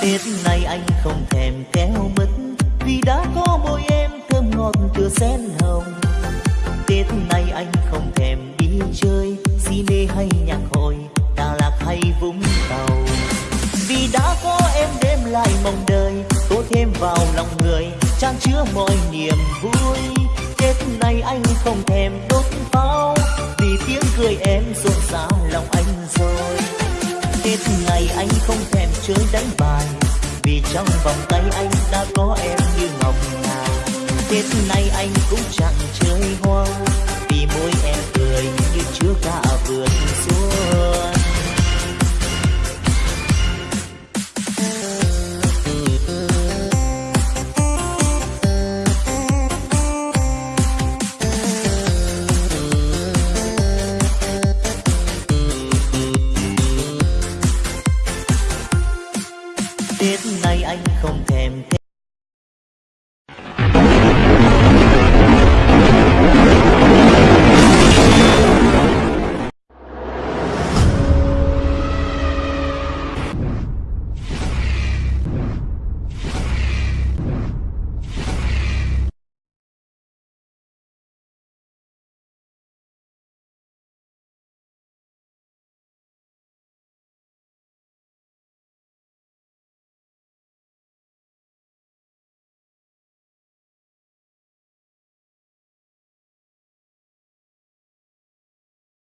tiết nay anh không thèm kéo mứt, vì đã có môi em thơm ngọt tựa sen hồng. Tết nay anh không thèm đi chơi si mê hay nhạc hội, đà lạc hay vũng tàu. Vì đã có em đem lại mong đời tô thêm vào lòng người trang chứa mọi niềm vui. Tết nay anh không thèm đốt pháo, vì tiếng cười em rộn rã lòng anh rồi tết ngày anh không thèm chơi đánh bài. Vì trong vòng tay anh đã có em như ngọc ngà. Tết này anh cũng chẳng kiếp nay anh không thèm